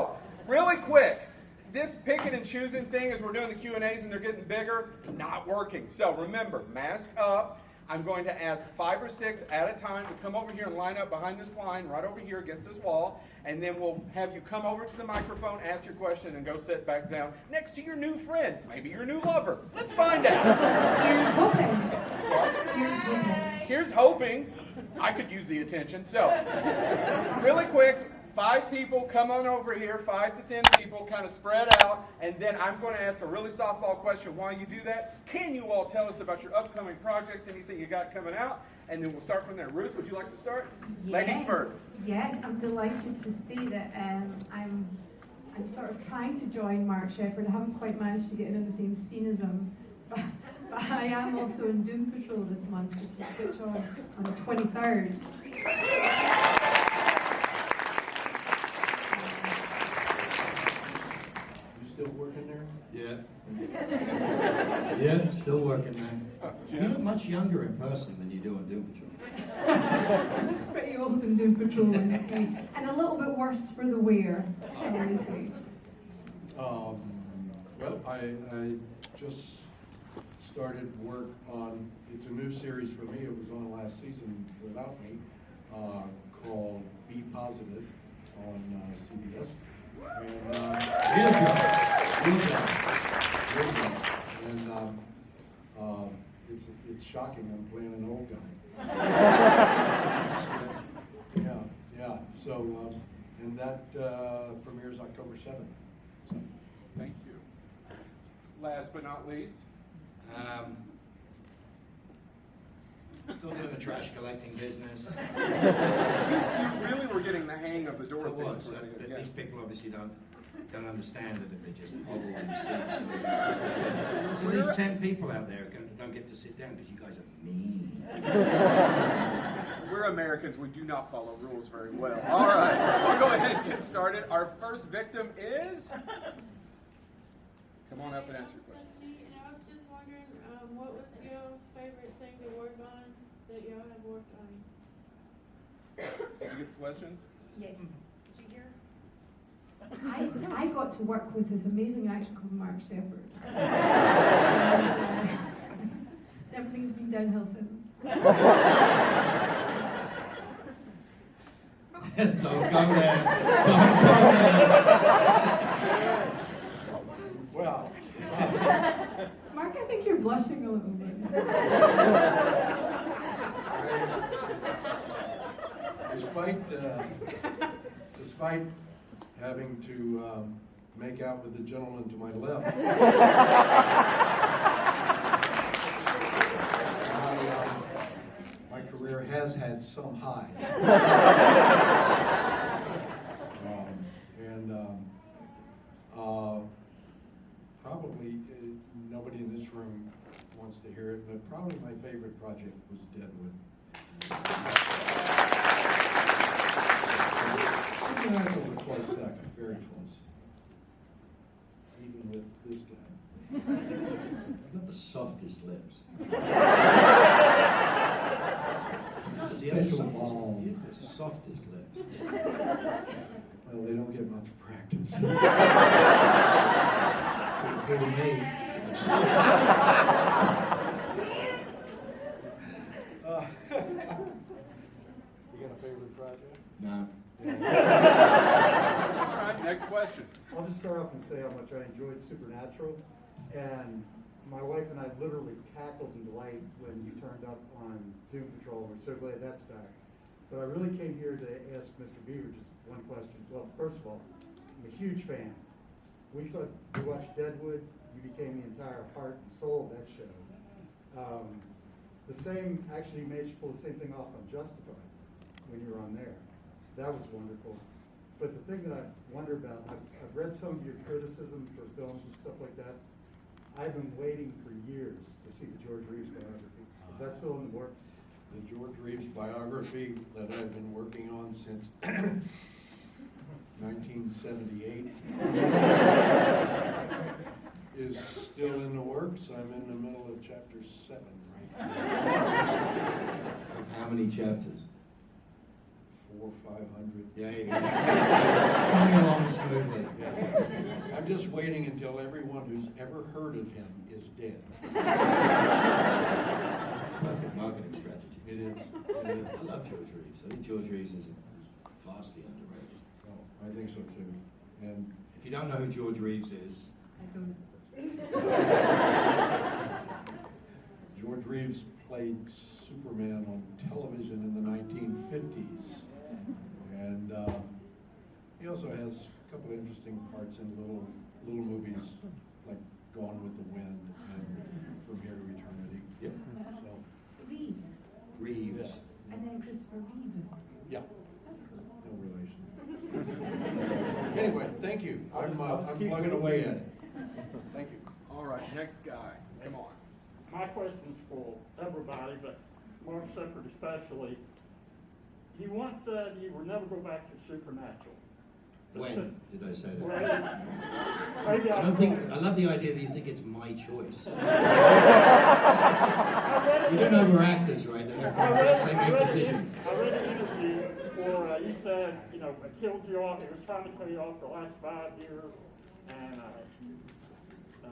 So, really quick, this picking and choosing thing as we're doing the Q&As and they're getting bigger, not working. So remember, mask up. I'm going to ask five or six at a time to come over here and line up behind this line, right over here against this wall, and then we'll have you come over to the microphone, ask your question, and go sit back down next to your new friend, maybe your new lover. Let's find out. Here's hoping. Here's hoping. Here's hoping I could use the attention. So, really quick, five people come on over here, five to ten people, kind of spread out, and then I'm going to ask a really softball question while you do that. Can you all tell us about your upcoming projects, anything you got coming out? And then we'll start from there. Ruth, would you like to start? Ladies Yes. first. Yes, I'm delighted to see that um, I'm I'm sort of trying to join Mark Sheppard. I haven't quite managed to get in on the same scene as him. But, but I am also in Doom Patrol this month, if you switch on on the 23rd. You still working there? Yeah. Yeah, still working, man. You look much younger in person than you do on Doom Patrol. Pretty old in Doom Patrol, honestly. And a little bit worse for the wear, shall we say. Um, well, I, I just started work on, it's a new series for me, it was on last season without me, uh, called Be Positive on uh, CBS. And, uh, Real job. Real job. Real job. And, um, um, it's, it's shocking, I'm playing an old guy. Yeah, yeah, so, um, and that, uh, premieres October seventh, so. Thank you. Last but not least, Um, Still doing the trash collecting business. you really were getting the hang of the door It thing. was, uh, pretty yeah. these people obviously don't, don't understand that if they just hobble in seats. So these ten people out there can- don't get to sit down because you guys are mean. We're Americans. We do not follow rules very well. All right, we'll go ahead and get started. Our first victim is. Come on up and ask your question. Stephanie, and I was just wondering, um, what was y'all's favorite thing to work on that y'all have worked on? Did you get the question? Yes. Did you hear? I, I got to work with this amazing actor called Mark Sheppard. Uh, Everything's been downhill since. Don't go there. Don't go there. Well, Mark, I think you're blushing a little bit. despite, uh, despite having to um, make out with the gentleman to my left, my, um, my career has had some highs. Um, And um, uh, probably, uh, nobody in this room wants to hear it, but probably my favorite project was Deadwood. Close second, very close. Even with this guy. You've got the softest lips. Has the softest- the softest lips. Well, they don't get much practice. For me. Uh, You got a favorite project? All right, next question. I'll just start off and say how much I enjoyed Supernatural, and my wife and I literally cackled in delight when you turned up on Doom Patrol. We're so glad that's back. But I really came here to ask Mr. Beaver just one question. Well, first of all, I'm a huge fan, we saw, we watched Deadwood, you became the entire heart and soul of that show. Um, the same, actually you pull the same thing off on Justified when you were on there. That was wonderful. But the thing that I wonder about, I've, I've read some of your criticism for films and stuff like that. I've been waiting for years to see the George Reeves biography. Is that still in the works? The George Reeves biography that I've been working on since 1978 is still in the works. I'm in the middle of chapter seven right now. Of how many chapters? Four, five hundred. Yeah, you go. It's coming along smoothly. Yes. I'm just waiting until everyone who's ever heard of him is dead. Perfect marketing strategy. It is, it is. I love George Reeves. I think George Reeves is vastly underrated. Oh, I think so too. And If you don't know who George Reeves is, I don't. George Reeves played Superman on television in the 1950s. And uh, he also has a couple of interesting parts in little little movies like Gone with the Wind and From Here to Eternity. yep, So, Reeves, Reeves. and then Christopher Reeve. yeah, That's cool. no relation. Anyway, thank you. I'm, uh, I'll just I'm keep plugging away at it. Thank you. All right, next guy. Come on. My question's for everybody, but Mark Sheppard especially. You once said you would never go back to Supernatural. When did I say that? I don't think. I love the idea that you think it's my choice. I You don't know we're actors, right? They I read, contracts, they make decisions. I read an interview where uh, you said, you know, it killed you off, it was trying to kill you off the last five years, and, uh, uh,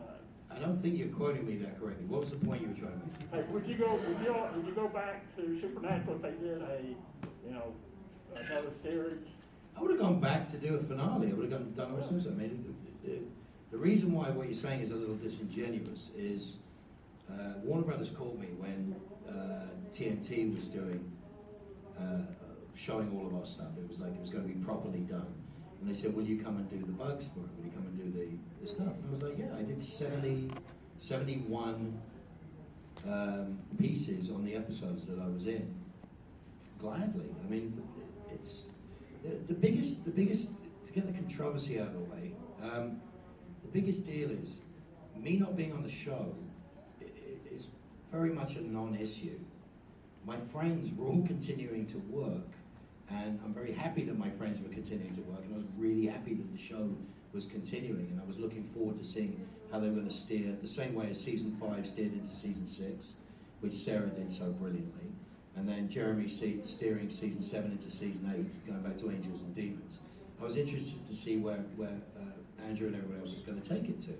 I don't think you're quoting me that correctly. What was the point you were trying to make? Hey, would you go, would you, would you go back to Supernatural if they did a, know, another series? I would have gone back to do a finale. I would have gone, done all. I mean, the, the, the reason why what you're saying is a little disingenuous is uh, Warner Brothers called me when uh, TNT was doing uh, showing all of our stuff. It was like it was going to be properly done, and they said, "Will you come and do the bugs for it? Will you come and do the, the stuff?" And I was like, "Yeah, I did 70, 71 um, pieces on the episodes that I was in. Gladly. I mean, it's the, the biggest, the biggest to get the controversy out of the way. Um, the biggest deal is me not being on the show is very much a non-issue. My friends were all continuing to work, and I'm very happy that my friends were continuing to work, and I was really happy that the show was continuing, and I was looking forward to seeing how they were going to steer the same way as season five steered into season six, which Sera did so brilliantly, and then Jeremy steering season seven into season eight, going back to Angels and Demons. I was interested to see where where uh, Andrew and everyone else was going to take it to,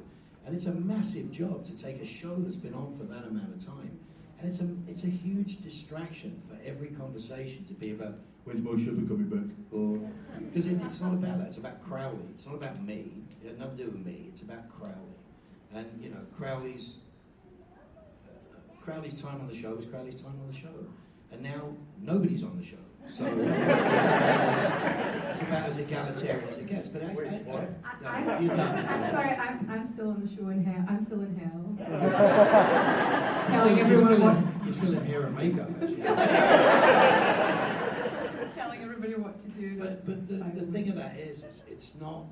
and it's a massive job to take a show that's been on for that amount of time, and it's a it's a huge distraction for every conversation to be about when's Mo Sheppard coming back, or because it, it's not about that. It's about Crowley. It's not about me. It had nothing to do with me. It's about Crowley, and you know Crowley's uh, Crowley's time on the show was Crowley's time on the show, and now nobody's on the show. So it's, it's, about, as, it's about as egalitarian as it gets. But actually, I, I, I, no, I'm, you're done. I'm sorry, I'm, I'm still on the show in hell. I'm still in hell. You're still, Telling you're, everyone still what. in, you're still in hair and makeup. Telling everybody what to do. But but the, the thing of that is, it's, it's not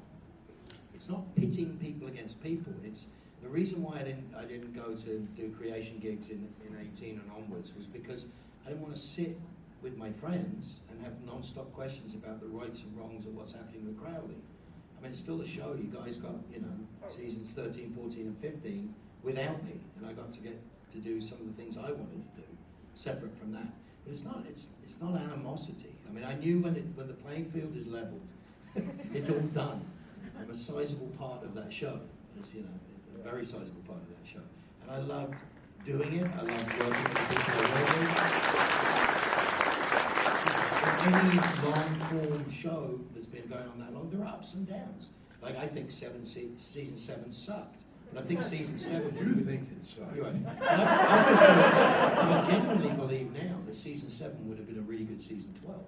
it's not pitting people against people. It's the reason why I didn't I didn't go to do creation gigs in, in 18 and onwards was because I didn't want to sit with my friends and have non-stop questions about the rights and wrongs of what's happening with Crowley. I mean, it's still a show. You guys got you know oh. seasons 13, 14, and 15 without me, and I got to get to do some of the things I wanted to do separate from that. But it's not it's it's not animosity. I mean, I knew when it, when the playing field is leveled, it's all done. I'm a sizable part of that show. As you know, it's a very sizable part of that show, and I loved doing it. I loved working with the people I work with. In any long form show that's been going on that long, there are ups and downs. Like I think seven se- season seven sucked, but I think season seven. You would- think it sucks. you're right. I, I, I genuinely believe now that season seven would have been a really good season 12,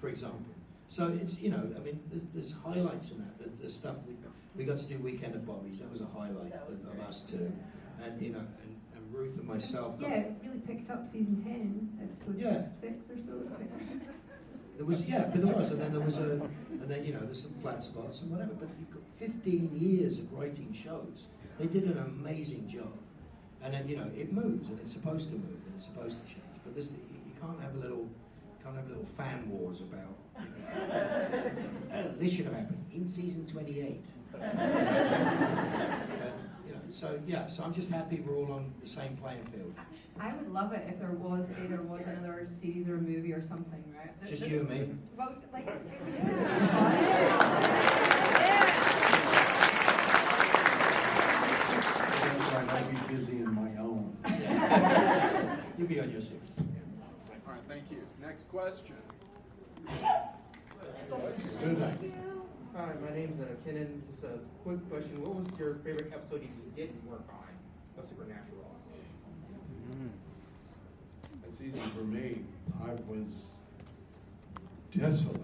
for example. So it's you know, I mean, there's, there's highlights in that. There's, there's stuff we we got to do weekend at Bobby's. That was a highlight of, of us too, and you know, and, and Ruth and myself. Yeah, it really picked up season ten, episode Yeah. six or so. There was yeah, but there was, and then there was a, and then you know, there's some flat spots and whatever. But you've got 15 years of writing shows. They did an amazing job, and then you know, it moves and it's supposed to move and it's supposed to change. But this, you, can't have a little, can't have a little fan wars about. You know, oh, this should have happened in season 28. Uh, so yeah, so I'm just happy we're all on the same playing field. I would love it if there was, say, there was another series or a movie or something, right? There- Just you and me. Well, like, Yes, I might be busy in my own. You'll be on your series. All right, thank you. Next question. Good night. Hi, my name's uh, Kenan. Just a quick question. What was your favorite episode you didn't work on of Supernatural? It's easy for me. I was desolate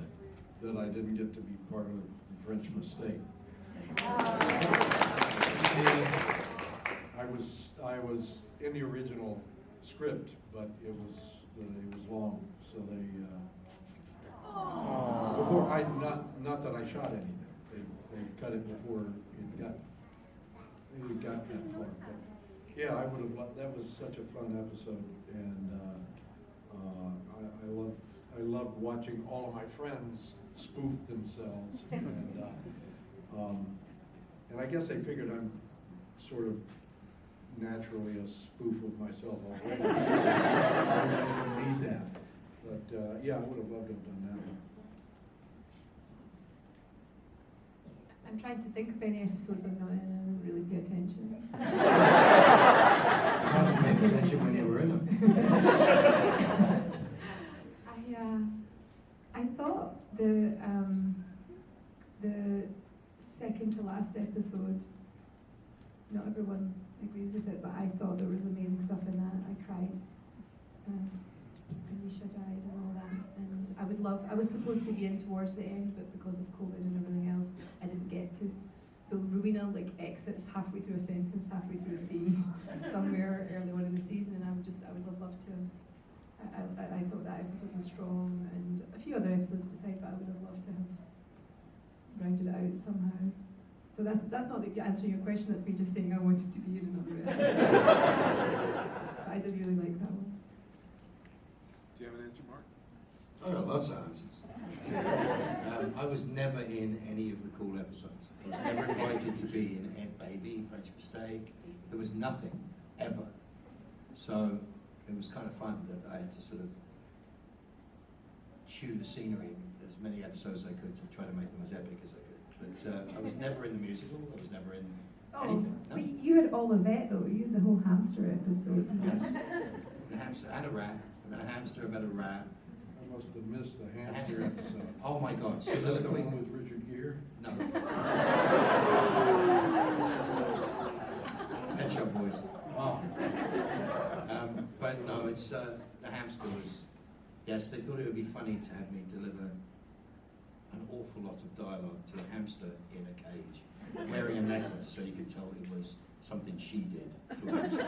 that I didn't get to be part of the French mistake. I was, I was in the original script, but it was, it was long, so they, uh, before, I, not, not that I shot anything, they, they cut it before it got, it got that far, but, yeah, I would have, loved that was such a fun episode, and, uh, uh, I, I love, I loved watching all of my friends spoof themselves, and, uh, um, and I guess they figured I'm sort of naturally a spoof of myself already, so I didn't need that. But, uh, yeah, I would have loved to have done that one. I'm trying to think of any episodes I've not in and I don't really pay attention. I wasn't paying attention when you were in them. I uh, I thought the um, the second to last episode. Not everyone agrees with it, but I thought there was amazing stuff in that. I cried. Um, and Misha died and all that, and I would love. I was supposed to be in towards the end, but because of COVID and everything else, I didn't get to. So Rowena like exits halfway through a sentence, halfway through a scene, somewhere early on in the season, and I would just, I would have loved to. I, I, I thought that episode was strong, and a few other episodes beside, but I would have loved to have rounded it out somehow. So that's that's not the answering your question. That's me just saying I wanted to be in another episode. I did really like that one. Do you have an answer, Mark? I got lots of answers. Um, I was never in any of the cool episodes. I was never invited to be in Ed Baby, French Mistake. There was nothing, ever. So it was kind of fun that I had to sort of chew the scenery in as many episodes as I could to try to make them as epic as I could. But uh, I was never in the musical. I was never in Oh, anything. No. but you had all of that though. You had the whole hamster episode. Yes. The hamster and a rat. I've got a hamster, I've got a rat. I must have missed the hamster episode. Oh my god, Is that the soliloquy. one with Richard Gere? No. Pet Shop Boys. Oh. Um, but no, it's uh, the hamster was. Yes, they thought it would be funny to have me deliver an awful lot of dialogue to a hamster in a cage, wearing a necklace, so you could tell it was something she did to a hamster,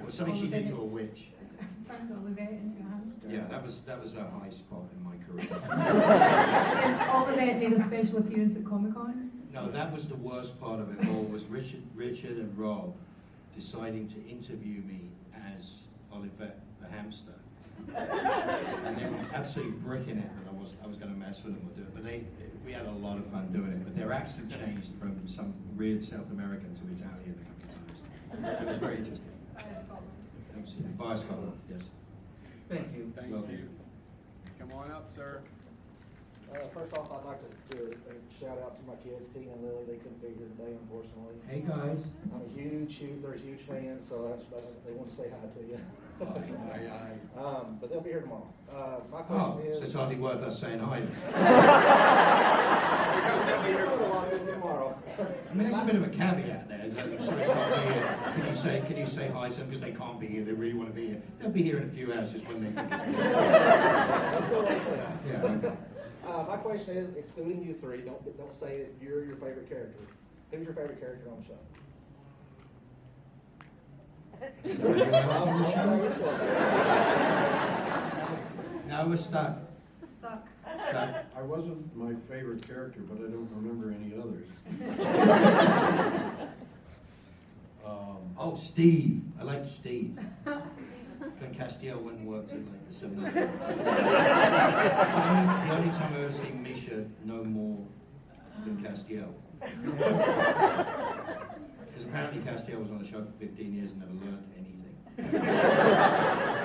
or something she did to a witch. Turned Olivet into a hamster. Yeah, that was that was a high spot in my career. and Olivet made a special appearance at Comic Con. No, that was the worst part of it all. Was Richard, Richard and Rob deciding to interview me as Olivet the hamster, and they were absolutely bricking it that I was I was going to mess with them or do it. But they, we had a lot of fun doing it. But their accent changed from some weird South American to Italian a couple of times. It was very interesting. Absolutely, via Scotland, yes. Thank you. Thank Welcome. you. Come on up, sir. Uh, first off, I'd like to do a, a shout out to my kids, Tina and Lily. They couldn't be here today, unfortunately. Hey guys. I'm a huge, huge, they're huge fans, so they want to say hi to you. Aye, aye. Um, but they'll be here tomorrow. Uh, my Oh, question is. so it's hardly worth us saying hi. Because they'll be here tomorrow. I mean, there's a bit of a caveat there. that I'm sorry, can't be here. Can you say, can you say hi to them because they can't be here? They really want to be here. They'll be here in a few hours, just when they think it's. That's what I'm saying. Yeah. okay. Uh, my question is, excluding you three, don't, don't say that you're your favorite character. Who's your favorite character on the show? Is there anyone else on the I'll- I'll let you show? No, we're stuck. Stuck. Stuck. I wasn't my favorite character, but I don't remember any others. Um, Oh, Steve. I like Steve. Then Castiel went and worked at like the 7 It's the only, the only time I've ever seen Misha know more than Castiel. Because apparently Castiel was on the show for 15 years and never learned anything. I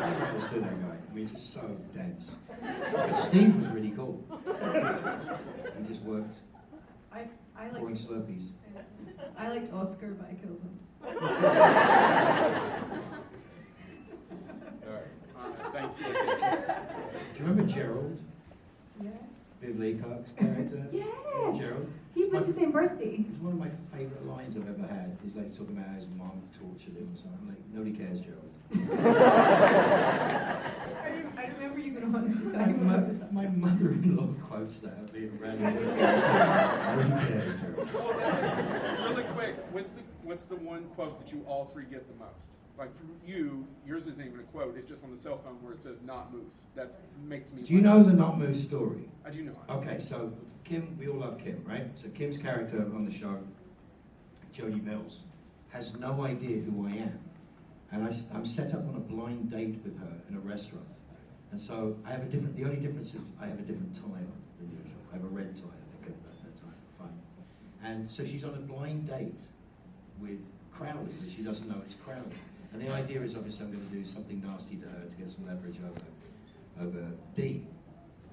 never understood that guy. I mean, he's just so dense. But Steve was really cool. He just worked I, I pouring Slurpees. I liked Oscar, but I killed him. All right. Thank you. Do you remember Gerald? Yeah. Viv Leacock's character? Yeah. Gerald? He was the same birthday. It was one of my favourite lines I've ever had. He's like talking about how his mom tortured him or something. I'm like, nobody cares, Gerald. I, rem- I remember you going on and My, talking about mo- my mother-in-law quotes that being read. Nobody cares, Gerald. Well, that's it. Really quick, what's the what's the one quote that you all three get the most? Like for you, yours isn't even a quote. It's just on the cell phone where it says "not moose." That makes me. Do you know the Not Moose story? I do not. Okay, so Kim, we all love Kim, right? So Kim's character on the show, Jody Mills, has no idea who I am. And I, am set up on a blind date with her in a restaurant. And so I have a different, the only difference is I have a different tie on than usual. I have a red tie, I think, at that time for fun. And so she's on a blind date with Crowley, but she doesn't know it's Crowley. And the idea is obviously I'm going to do something nasty to her to get some leverage over, over Dean.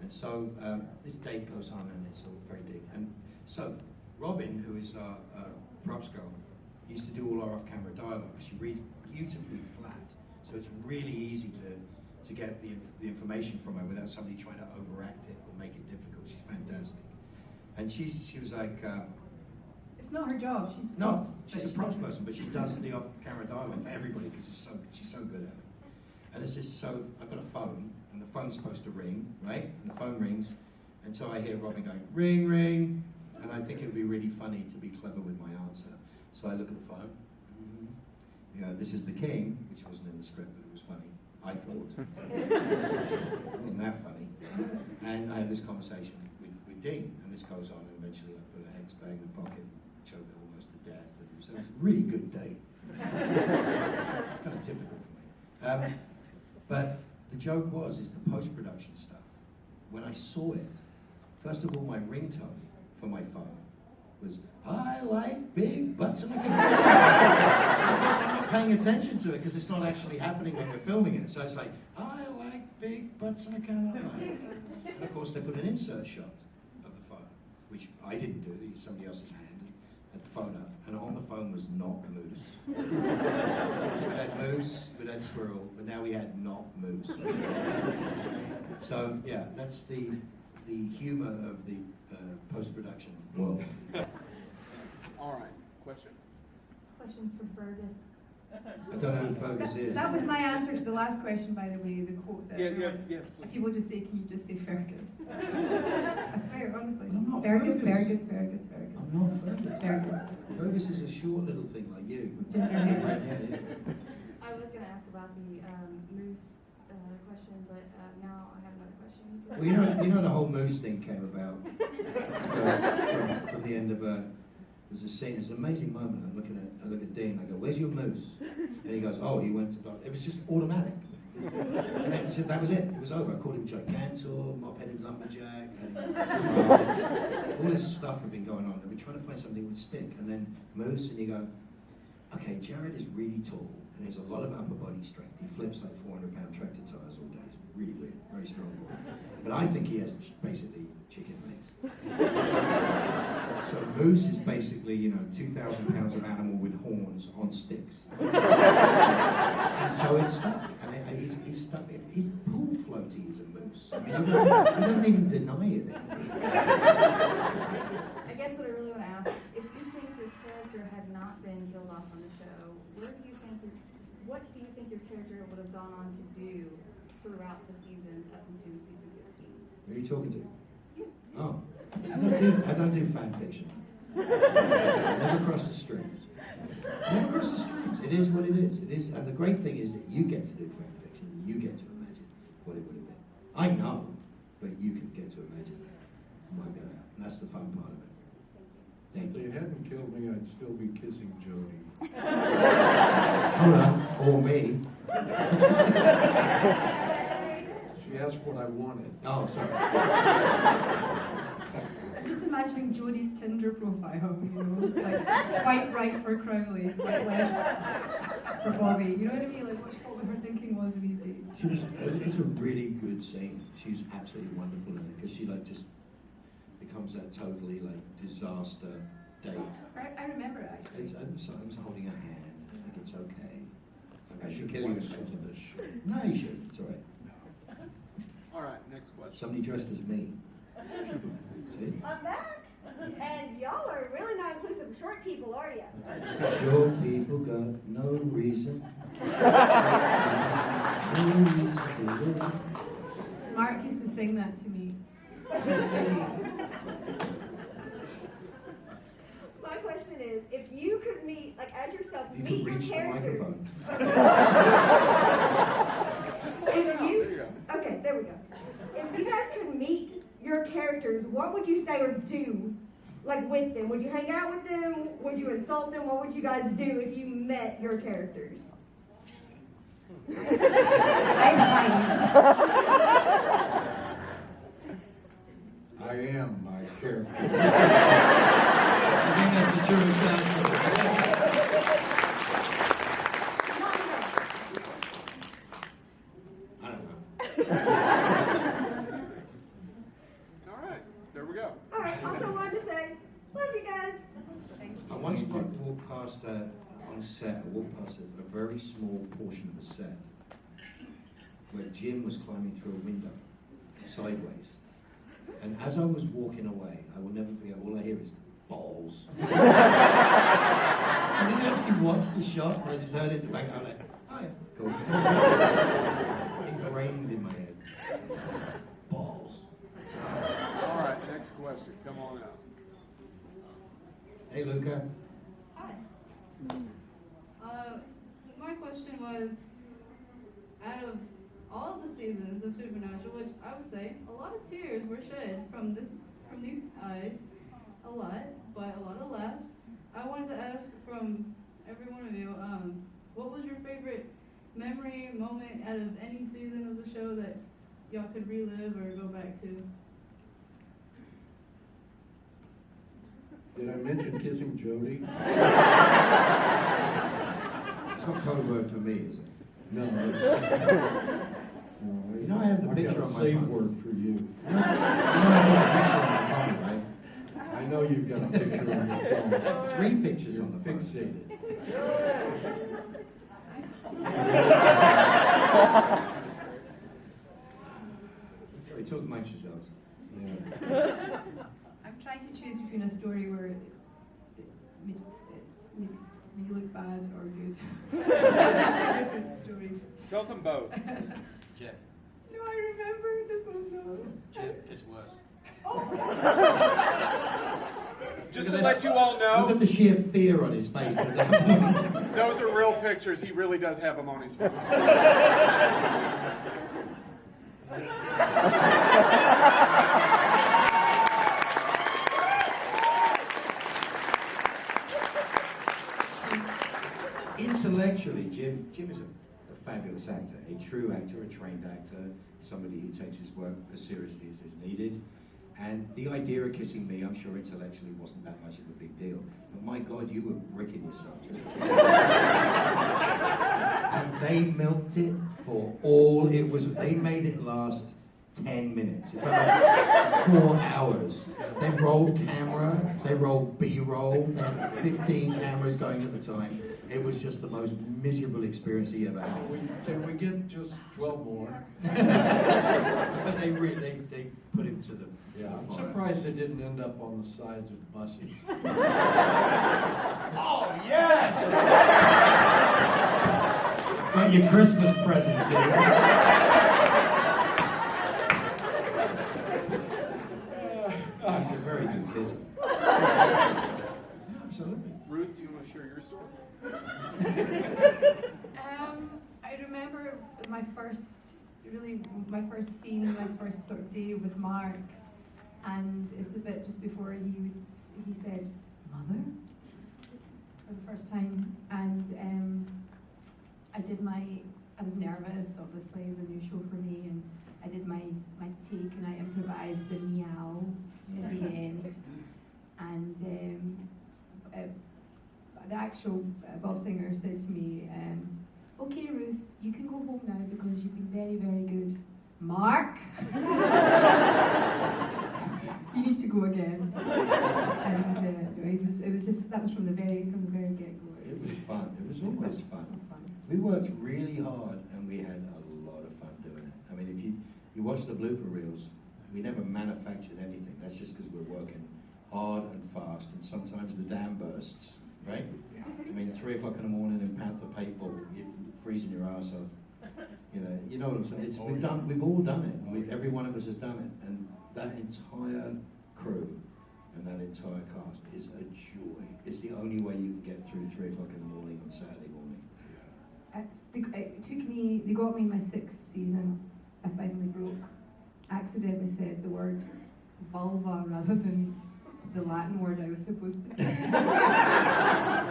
And so um, this date goes on and it's all very deep. And so Robin, who is our uh, props girl, used to do all our off-camera dialogue. She reads beautifully flat, so it's really easy to, to get the, the information from her without somebody trying to overact it or make it difficult. She's fantastic. And she's, she was like, um, It's not her job. She's no, props. she's but a she props person, but she does the off-camera dialogue for everybody because she's so she's so good at it. And it's just so I've got a phone, and the phone's supposed to ring, right? And the phone rings, and so I hear Robin going ring ring, and I think it would be really funny to be clever with my answer. So I look at the phone. mhm. You know, this is the king, which wasn't in the script, but it was funny. I thought it wasn't that funny. And I have this conversation with, with Dean, and this goes on, and eventually I put a hex bag in the pocket and choke almost to death. And so it was a really good date. kind of typical for me. Um, but the joke was, is the post-production stuff. When I saw it, first of all, my ringtone for my phone was, I like big butts car. of course, I'm not paying attention to it because it's not actually happening when we're filming it. So it's like, I like big butts in a car. And of course, they put an insert shot of the phone, which I didn't do, somebody else's hand, had the phone up, and on the phone was not moose. so we had moose, we had squirrel, but now we had not moose. so yeah, that's the the humor of the uh, post-production world. All right. Question. This question's for Fergus. I don't know who Fergus is. That was my answer to the last question, by the way, the quote that. Yeah, yeah, yes, If you will just say, can you just say Fergus? That's fair, honestly. I'm not Fergus, Fergus. Fergus, Fergus, Fergus. Fergus. Fergus. Is a short little thing like you. Ginger hair. Yeah, yeah. I was gonna ask about the um, moose uh, question, but uh, now I have another question. Well, you know, you know the whole moose thing came about uh, from, from the end of a. There's a scene. It's an amazing moment. I'm looking at. I look at Dean. I go, "Where's your moose?" And he goes, "Oh, he went to." It was just automatic. And that was, it, that was it. It was over. I called him Gigantor, mop-headed lumberjack, and all this stuff had been going on. And we're trying to find something that would stick. And then moose, and you go, okay, Jared is really tall and he has a lot of upper body strength. He flips like 400 pound tractor tires all day. It's really weird, very strong. boy. But I think he has basically chicken legs. so moose is basically, you know, 2,000 pounds of animal with horns on sticks. and so it's stuck. And he's, he's stuck. He's pool floaty as a moose. I mean, he doesn't, he doesn't even deny it. I guess what I really want to ask, if you think your character had not been killed off on the show, where do you think your, what do you think your character would have gone on to do throughout the seasons up into season 15? Who are you talking to? You. Oh, I don't do, I don't do fan fiction. Never cross the streams. Never cross the streams. It is what it is. It is, and the great thing is that you get to do fan fiction. You get to imagine what it would have been. I know, but you can get to imagine and work that out. And that's the fun part of it. Thank If they hadn't killed me, I'd still be kissing Jody. Hold on, or me. She asked what I wanted. Oh, sorry. I'm just imagining Jody's Tinder profile, you know, like swipe right for Crowley, swipe left for Bobby. You know what I mean? Like, what, what her thinking was these days. She was, it's a really good scene. She's absolutely wonderful in it because she like just becomes that totally like disaster date. I, I remember it actually. It's, I'm, so, I was holding her hand. Like it's okay. Like, I should kill you watch in some front of of this. No, you should. It's all right. All right, next question. Somebody dressed as me. See? I'm back, and y'all are really not inclusive of short people, are you? Short people got no reason. no reason to live. Mark used to sing that to me. My question is, if you could meet, like, as yourself, If you meet could your reach the characters. microphone. if you, okay, there we go. If you guys could meet your characters, what would you say or do, like, with them? Would you hang out with them? Would you insult them? What would you guys do if you met your characters? I am my character. I think that's the truest answer. I don't know. All right, there we go. All right, also wanted to say, love you guys. I once wa- uh, on set. I walked past a, a very small portion of a set where Jim was climbing through a window sideways. And as I was walking away, I will never forget. All I hear is balls. I didn't actually watch the shot, but I just heard it in the back. I'm like, oh yeah, cool. Ingrained in my head. Balls. All right, next question. Come on out. Hey, Luca. Uh, my question was, out of all of the seasons of Supernatural, which I would say a lot of tears were shed from this from these eyes, a lot, but a lot of laughs. I wanted to ask from every one of you, um, what was your favorite memory moment out of any season of the show that y'all could relive or go back to? Did I mention kissing Jody? It's not code word for me, is it? No. You know I have the I've picture on my safe word for you. You know I have a picture on my phone, right? I know you've got a picture on your phone. I have three pictures on the phone. Fixated. Sorry, talk amongst yourselves. Yeah. I'm trying to choose between a story where it, it, it makes me look bad or good. Different stories. Tell them both. Jim. No, I remember this one. No. Jim, it's worse. Oh. Just Look to let you all know. Look know, at the sheer fear on his face at that moment. those are real pictures. He really does have them on his phone. Intellectually, Jim, Jim is a, a fabulous actor, a true actor, a trained actor, somebody who takes his work as seriously as is needed. And the idea of kissing me, I'm sure intellectually wasn't that much of a big deal. But my God, you were bricking yourself And they milked it for all it was. They made it last 10 minutes. Four hours. They rolled camera, they rolled B-roll, they had 15 cameras going at the time. It was just the most miserable experience he ever had. We, can we get just 12 more? but they, re- they they put him to the. Yeah, I'm surprised they didn't end up on the sides of buses. oh yes! Got your Christmas present. Uh, he's a very good visitor. Absolutely. Ruth, do you want to share your story? Um, I remember my first, really, my first scene, my first sort of day with Mark, and it's the bit just before he would, he said, "Mother," for the first time, and um, I did my, I was nervous, obviously, it was a new show for me, and I did my my take, and I improvised the meow at the end, and um, uh, the actual uh, Bob Singer said to me, um, "Okay, Ruth, you can go home now because you've been very, very good." Mark, you need to go again. And uh, it was, it was just that was from the very, from the very get go. It was fun. It was always fun. We worked really hard and we had a lot of fun doing it. I mean, if you, you watch the blooper reels, we never manufactured anything. That's just because we're working hard and fast and sometimes the dam bursts, right? I mean, three o'clock in the morning in Panther paintball, you're freezing your ass off. You know, you know what I'm saying? It's, we've done, we've all done it. We've, every one of us has done it. And that entire crew and that entire cast is a joy. It's the only way you can get through three o'clock in the morning on Saturday morning. Uh, they- It took me, they got me in my sixth season. I finally broke, accidentally said the word vulva rather than the Latin word I was supposed to say.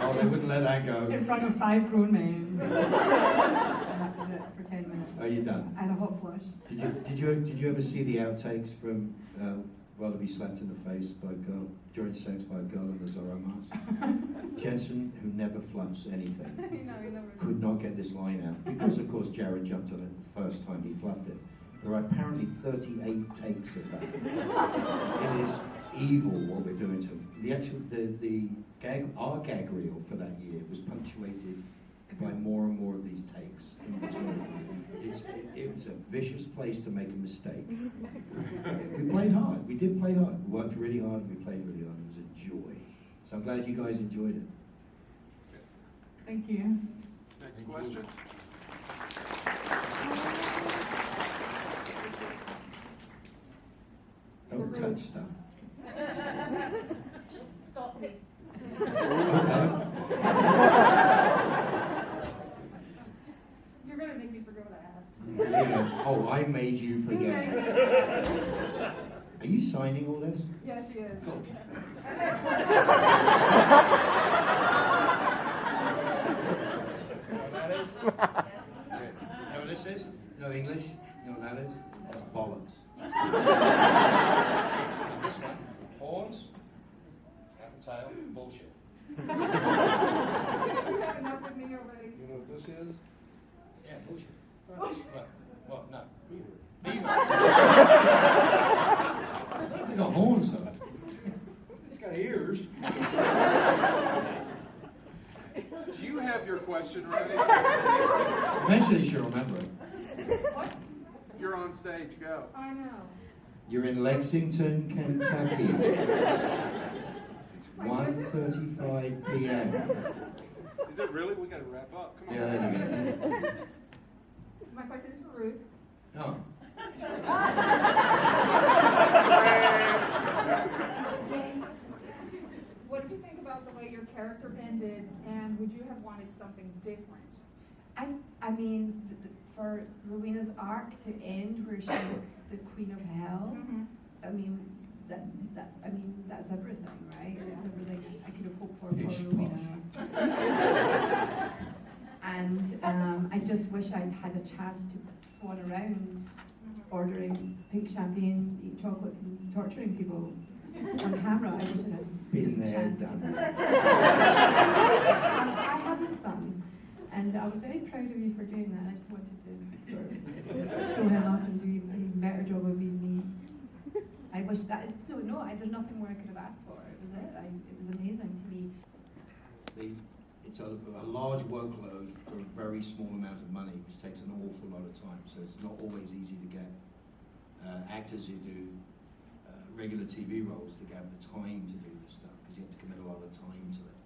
Oh, they wouldn't let that go. In front of five grown men. that was it for 10 minutes. Are you done? I had a hot flush. Did you did you did you ever see the outtakes from uh, be slapped in the face by a girl during sex by a girl in the Zorro mask? Jensen, who never fluffs anything, could not get this line out because, of course, Jared jumped on it the first time he fluffed it. There are apparently 38 takes of that. it is evil what we're doing to him. The actual the the gag our gag reel for that year was punctuated by more and more of these takes in between. It's, it, it was a vicious place to make a mistake. we played hard. We did play hard. We worked really hard and we played really hard. It was a joy. So I'm glad you guys enjoyed it. Thank you. Next question. Don't touch stuff. Stop me. You're gonna make me forget what I asked. You oh, I made you forget. Are you signing all this? Yeah, she is. You know what that is? You know what this is? No English? You know what that is? That's bollocks. This one, horns, hat and tail, bullshit. You have enough with me already. You know what this is? Yeah, bullshit. What? What? No. Beaver. They got horns though. It's got ears. Do you have your question ready? Eventually she'll remember it. You're on stage. Go. I know. You're in Lexington, Kentucky. It's 1.35 p.m. Is it really? We got to wrap up. Come on. Yeah, there you go. My question is for Ruth. Oh. yes. What did you think about the way your character ended, and would you have wanted something different? I, I mean, th- th- for Rowena's arc to end where she's the queen of hell, I mean, that, that, I mean, that's everything, right? It's everything I could have hoped for Pish for Rowena. and um, I just wish I'd had a chance to swan around ordering pink champagne, eating chocolates, and torturing people on camera. I wish I had Been just a there, chance done to. that. I haven't some. And I was very proud of you for doing that. I just wanted to sort of show him up and do an even better job of being me. I wish that no, no. I, there's nothing more I could have asked for. It was it. I, it was amazing to me. The, it's a, a large workload for a very small amount of money, which takes an awful lot of time. So it's not always easy to get uh, actors who do uh, regular TV roles to have the time to do this stuff because you have to commit a lot of time to it.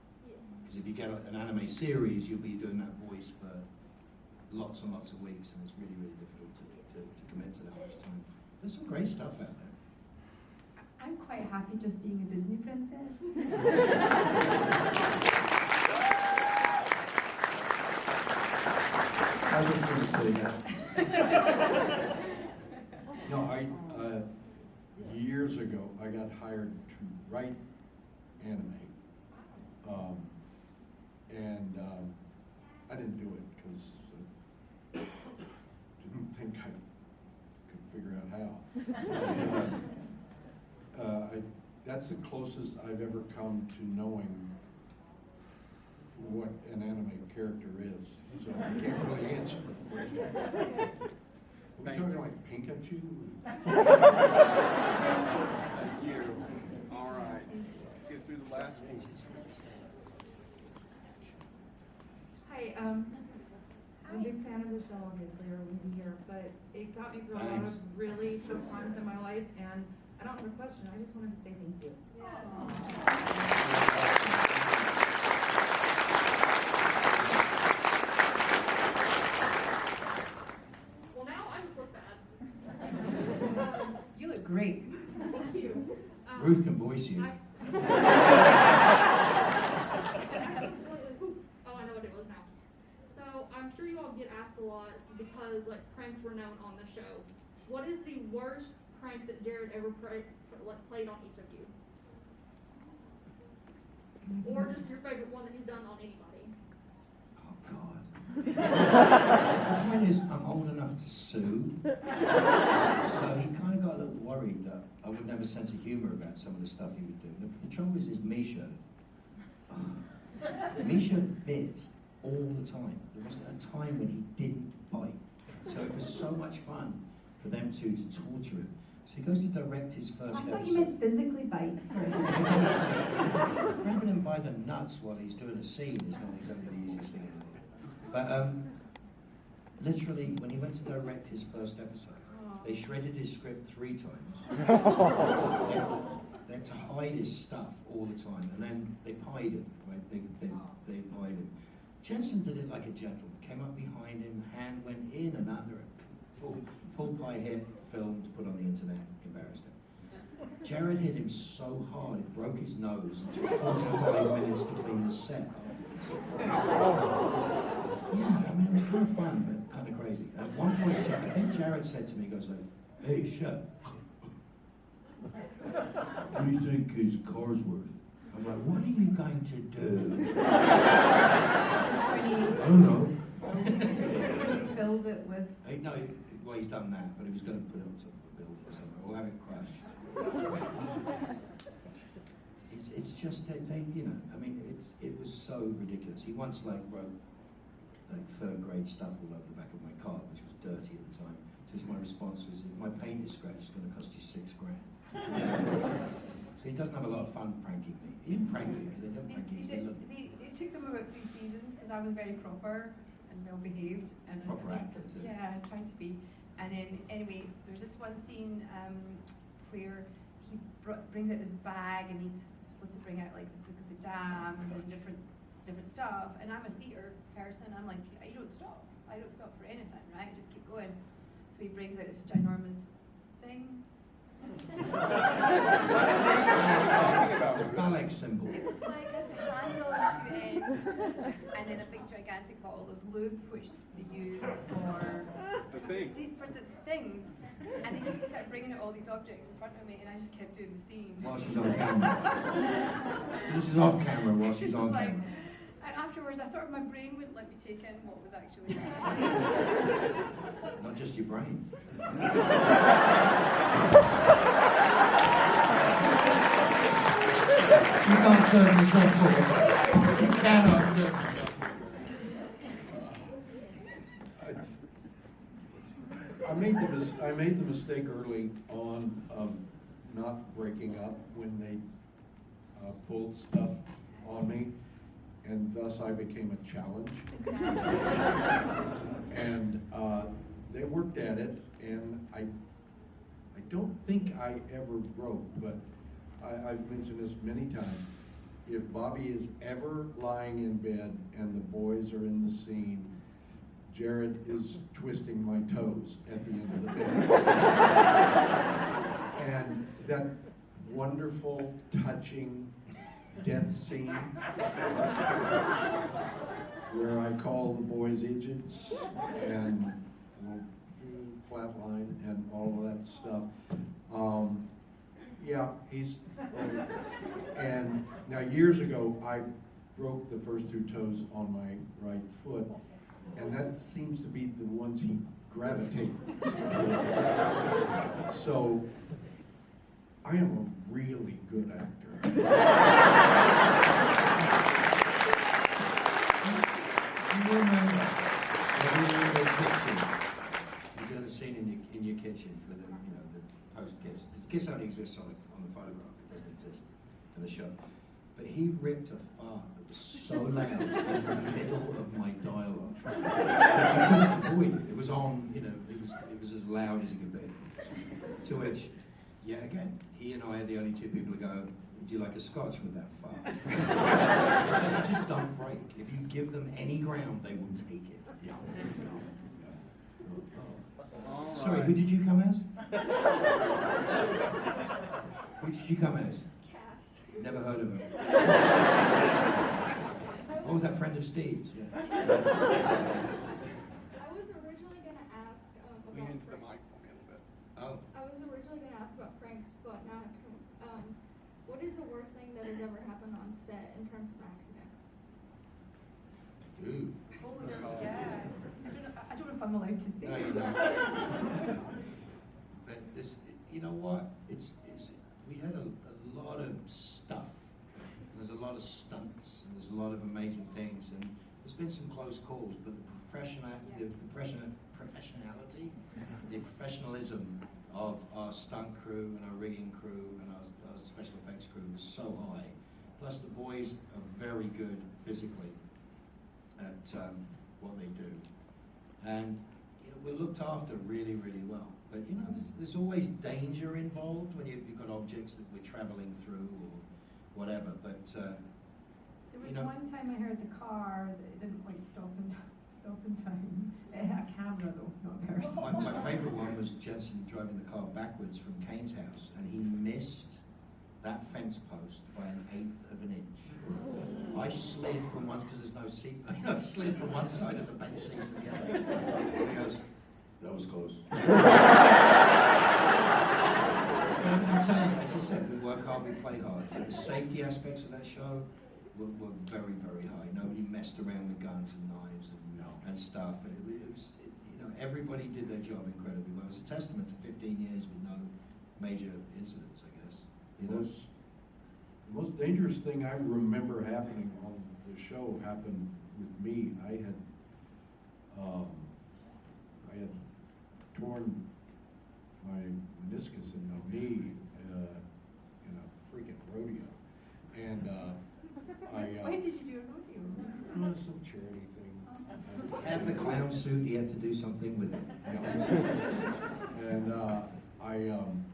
Because if you get a- an anime series, you'll be doing that voice for lots and lots of weeks, and it's really, really difficult to, to, to commit to that much time. There's some great stuff out there. I'm quite happy just being a Disney princess. I was going to say that. No, I, uh, years ago, I got hired to write anime. Um, and, um, I didn't do it because I didn't think I out how. But, uh, uh, I, that's the closest I've ever come to knowing what an anime character is, so I can't really answer the question. Are we Thank talking you. like Pikachu? Thank you. All right. Let's get through the last one. Hi, um, I'm a big fan of the show, obviously, or we'd be here, but it got me through a lot Thanks. of really tough times in my life, and I don't have a question, I just wanted to say thank you. Well, now I just look bad. You look great. Thank you. Um, Ruth can voice you. I- Oh, I know what it was now. So I'm sure you all get asked a lot because like pranks on the show. What is the worst prank that Jared ever pra- like, played on each of you? Or just your favorite one that he's done on anybody? Oh, God. The point is, I'm old enough to sue. So he kind of got a little worried that I wouldn't have a sense of humor about some of the stuff he would do. The, the trouble is, is Misha. Misha bit all the time. There wasn't a time when he didn't bite. So it was so much fun for them two to torture him. So he goes to direct his first I first thought episode. you meant physically bite. Grabbing him by the nuts while he's doing a scene is not exactly the easiest thing in the world. But um, literally, when he went to direct his first episode, they shredded his script three times. they, they had to hide his stuff all the time, and then they pied him. Right? They, they, they pied him. Jensen did it like a gentleman. Came up behind him, hand went in and under it. Full, full pie hit, filmed, put on the internet, embarrassed him. Jared hit him so hard it broke his nose and took 45 minutes to clean the set. Yeah, I mean, it was kind of fun, but kind of crazy. At one point, I think Jared said to me, he goes like, hey, shut. What do you think his car's worth? I'm like, what are you going to do? I don't know. Just when you filled it with Hey, no, well, he's done that, but he was going to put it on top of a building or something, or have it crushed. It's, it's just that they, you know, I mean, it's, it was so ridiculous. He once like wrote like third grade stuff all over the back of my car, which was dirty at the time. So his- my response was, if my paint is scratched, it's going to cost you six grand. so he doesn't have a lot of fun pranking me. Didn't prank because they don't They, prank you, they, they love they, it took them about three seasons because I was very proper and well behaved and Proper and- Yeah, I tried to be. And then anyway, there's this one scene um, where he br- brings out this bag and he's supposed to bring out like the Book of the Damned and different different stuff. And I'm a theatre person. I'm like, you don't stop. I don't stop for anything, right? I just keep going. So he brings out this ginormous thing. The phallic symbol. It was like a handle on two ends, and then a big gigantic bottle of lube, which they use for The thing. the, for the things. And they just started bringing out all these objects in front of me, and I just kept doing the scene. While she's on camera. So this is off camera while she's just on like- camera. And afterwards, I sort of my brain wouldn't let me take in what was actually happening. Not just your brain. You can't serve yourself balls. You cannot serve yourself I made the mis- I made the mistake early on of not breaking up when they uh, pulled stuff on me, and thus I became a challenge. and uh, they worked at it, and I I don't think I ever broke, but I, I've mentioned this many times. If Bobby is ever lying in bed and the boys are in the scene, Jared is twisting my toes at the end of the bed. and that wonderful, touching death scene where I call the boys agents and flatline and all of that stuff. Um, yeah, he's, and now years ago, I broke the first two toes on my right foot, and that seems to be the ones he gravitates to. So, I am a really good actor. You remember in the kitchen, you did a scene in your, in your kitchen with the, you know, the post-kiss. The kiss only exists on the, on the photograph, it doesn't exist in the show. But he ripped a fart that was so loud in the middle of my dialogue. Couldn't avoid it. It was on, you know, it was, it was as loud as it could be. To which, yet again, he and I are the only two people who go, do you like a scotch with that fart? I said, they just don't break. If you give them any ground, they will take it. Sorry, who did you come as? Who did you come as? Cass. Never heard of her. What was that friend of Steve's? Yeah. I was originally gonna ask um, Lean about into the Frank. mic for me a little bit. Oh, I was originally gonna ask about Frank's, but now I have to. Um, what is the worst thing that has ever happened on set in terms of accidents? ooh. Oh, no, yeah. I don't, know, I don't know if I'm allowed to say. No, you don't. But this, you know what? It's, it's we had a, a lot of stuff. There's a lot of stunts and there's a lot of amazing things and there's been some close calls, but the professional, the professional professionality, the professionalism of our stunt crew and our rigging crew and our, special effects crew was so high. Plus, the boys are very good physically at um, what they do, and you know, we're looked after really, really well. But you know, there's, there's always danger involved when you, you've got objects that we're traveling through or whatever. But uh, There you was know, one time I heard the car that it didn't quite stop in, t- stop in time. It had a camera though, not a my, my favourite one was Jensen driving the car backwards from Kane's house, and he missed that fence post by an eighth of an inch. I slid from one because there's no seat. I slid from one side of the bench seat to the other. And he goes, "That was close." I'm telling you, as I said, we work hard, we play hard. The safety aspects of that show were, were very, very high. Nobody messed around with guns and knives and, and stuff. And it, it was, it, you know, everybody did their job incredibly well. It was a testament to 15 years with no major incidents, I guess. You The know? most, the most dangerous thing I remember happening on the show happened with me. I had, um, I had torn my meniscus in my knee uh, in a freaking rodeo, and uh, I. Uh, Why did you do a rodeo? well, some charity thing. Had the clown suit, he had to do something with it. And uh, I, um,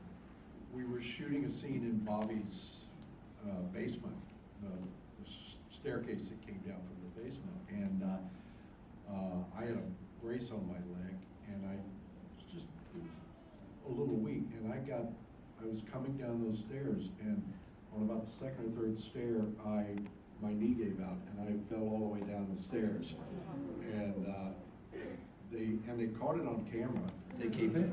we were shooting a scene in Bobby's uh, basement, the, the staircase that came down from the basement. And uh, uh, I had a brace on my leg, and I was just was a little weak. And I got, I was coming down those stairs, and on about the second or third stair, I my knee gave out, and I fell all the way down the stairs. And uh, they and they caught it on camera. They keep it?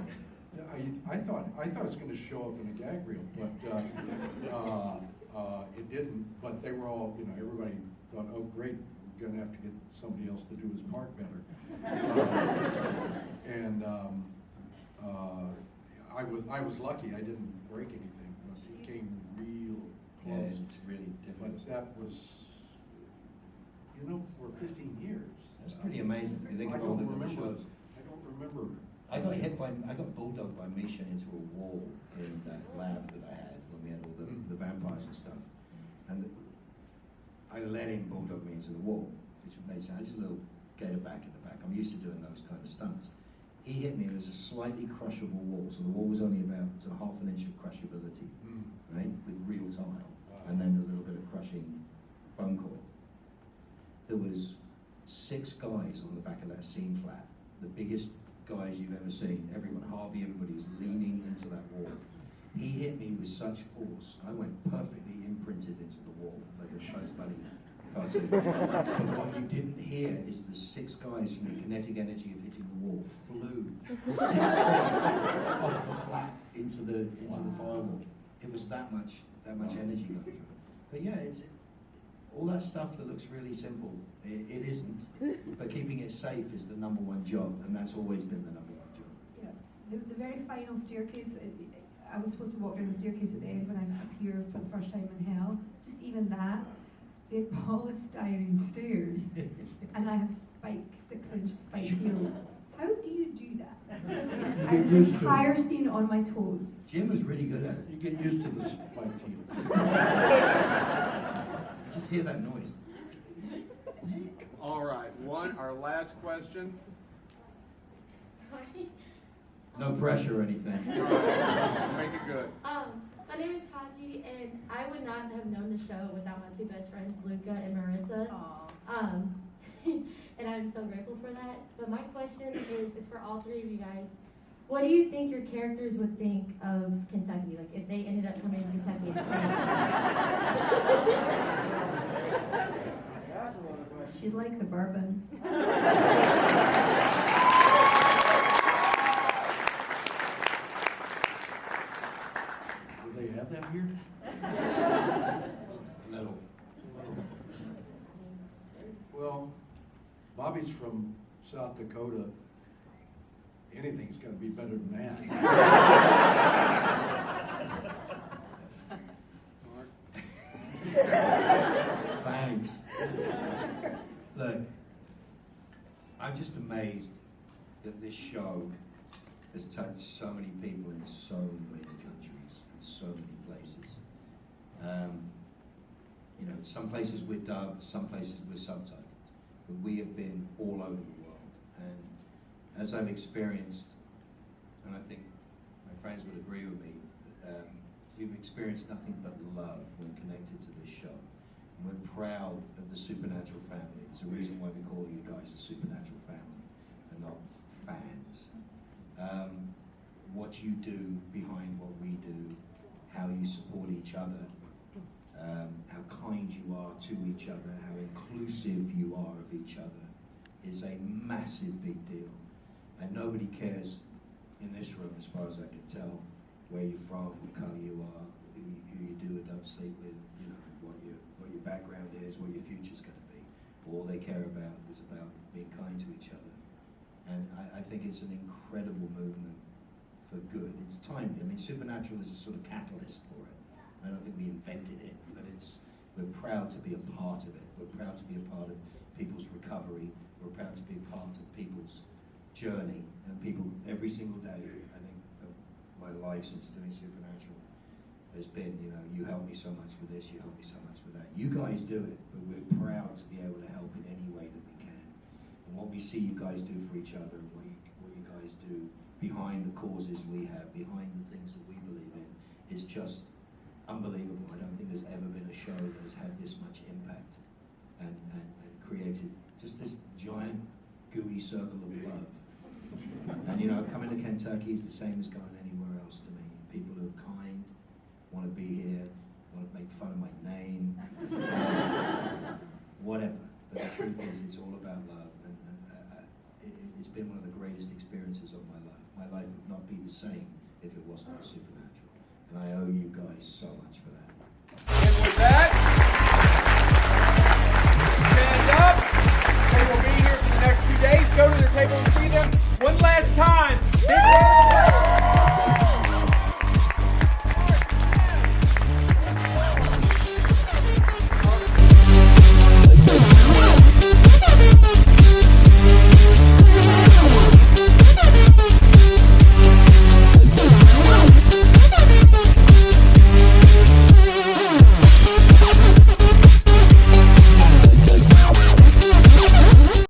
Yeah, I, I thought, I thought it was gonna show up in a gag reel, but, uh, uh, uh, it didn't, but they were all, you know, everybody thought, oh, great, we're gonna have to get somebody else to do his part better. Uh, And, um, uh, I was, I was lucky, I didn't break anything, but it came real Yeah, close. it's really difficult. But that was, you know, for fifteen years. That's pretty amazing. If you think I don't the remember- shows. I don't remember. I got hit by, I got bulldogged by Misha into a wall in that lab that I had when we had all the, Mm. the vampires and stuff. And the, I let him bulldog me into the wall, which made sense. Just a little gator back in the back. I'm used to doing those kind of stunts. He hit me and there's a slightly crushable wall. So the wall was only about half an inch of crushability, Mm. right? With real tile. Wow. And then a little bit of crushing foam core. There was six guys on the back of that scene flat, the biggest guys you've ever seen. Everyone, Harvey, everybody is leaning into that wall. he hit me with such force, I went perfectly imprinted into the wall, like a Bugs Bunny cartoon. but what you didn't hear is the six guys from the kinetic energy of hitting the wall flew six feet off the flat into the into the firewall. It was that much that much energy going through it. But yeah, it's all that stuff that looks really simple. It, it isn't. But keeping it safe is the number one job, and that's always been the number one job. Yeah, the, the very final staircase, it, I was supposed to walk down the staircase at the end when I appear for the first time in hell. Just even that, they had polystyrene stairs, and I have spike, six inch spike heels. How do you do that? I have the used to entire scene on my toes. Jim was really good at it. You get used to the spiked heels. Just hear that noise. All right, one, our last question. Sorry. No pressure or anything. All right, Make it good. Um, my name is Taji, and I would not have known the show without my two best friends, Luca and Marissa. Um, and I'm so grateful for that. But my question is, is for all three of you guys. What do you think your characters would think of Kentucky? Like if they ended up coming to Kentucky and She'd like the bourbon. Do they have that here? Little. Well, Bobby's from South Dakota. Anything's gonna be better than that. Thanks. Look, I'm just amazed that this show has touched so many people in so many countries and so many places. Um, you know, some places we're dubbed, some places we're subtitled, but we have been all over the world. And as I've experienced, and I think my friends would agree with me, um, we've experienced nothing but love when connected to this show. And we're proud of the Supernatural family. There's a reason why we call you guys the Supernatural family and not fans. Um, what you do behind what we do, how you support each other, um, how kind you are to each other, how inclusive you are of each other, is a massive big deal. And nobody cares in this room, as far as I can tell, where you're from, what colour you are, who you, who you do or don't sleep with, you know, what your, what your background is, what your future's going to be. All they care about is about being kind to each other. And I, I think it's an incredible movement for good. It's timely. I mean, Supernatural is a sort of catalyst for it. I don't think we invented it, but it's we're proud to be a part of it. We're proud to be a part of people's recovery. We're proud to be a part of people's journey. And people every single day, I think, of my life since doing Supernatural has been, you know, you help me so much with this, you help me so much with that. You guys do it, but we're proud to be able to help in any way that we can. And what we see you guys do for each other and what you, what you guys do behind the causes we have, behind the things that we believe in, is just unbelievable. I don't think there's ever been a show that has had this much impact and, and, and created just this giant gooey circle of love. And you know, coming to Kentucky is the same as going anywhere else to me. People who are kind, want to be here, want to make fun of my name, whatever. But the truth is, it's all about love, and, and uh, uh it, has been one of the greatest experiences of my life. My life would not be the same if it wasn't for Supernatural, and I owe you guys so much for that. And with that, stand up. They will be here for the next two days. Go to their table and see them it's time.